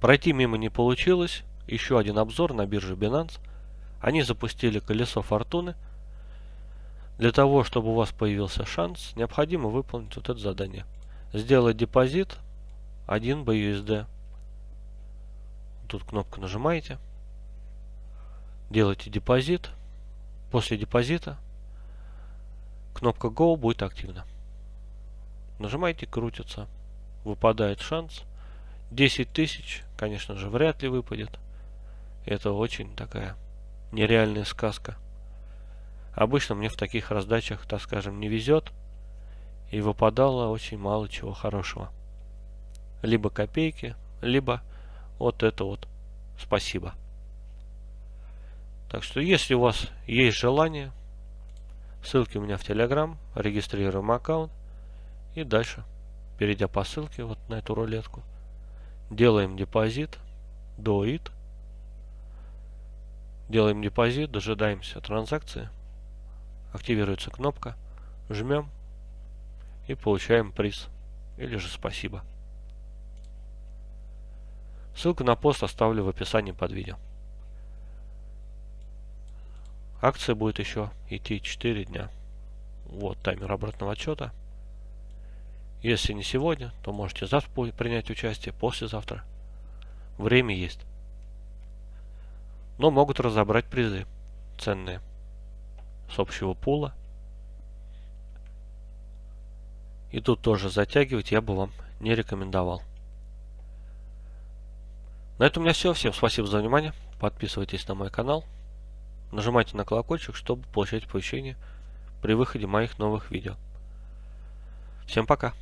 Пройти мимо не получилось. Еще один обзор на бирже Binance. Они запустили колесо фортуны. Для того, чтобы у вас появился шанс, необходимо выполнить вот это задание. Сделать депозит 1 BUSD. Тут кнопку нажимаете. Делаете депозит. После депозита кнопка Go будет активна. Нажимаете, крутится. Выпадает шанс. 10 тысяч, конечно же, вряд ли выпадет. Это очень такая нереальная сказка. Обычно мне в таких раздачах, так скажем, не везет. И выпадало очень мало чего хорошего. Либо копейки, либо вот это вот спасибо. Так что, если у вас есть желание, ссылки у меня в Telegram, регистрируем аккаунт. И дальше, перейдя по ссылке вот на эту рулетку, делаем депозит, до it. Делаем депозит, дожидаемся транзакции. Активируется кнопка, жмем и получаем приз или же спасибо. Ссылку на пост оставлю в описании под видео. Акция будет еще идти 4 дня. Вот таймер обратного отчета. Если не сегодня, то можете завтра принять участие, послезавтра. Время есть. Но могут разобрать призы ценные с общего пула. И тут тоже затягивать я бы вам не рекомендовал. На этом у меня все. Всем спасибо за внимание. Подписывайтесь на мой канал. Нажимайте на колокольчик, чтобы получать оповещения при выходе моих новых видео. Всем пока.